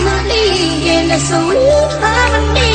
is là family in a sweet đi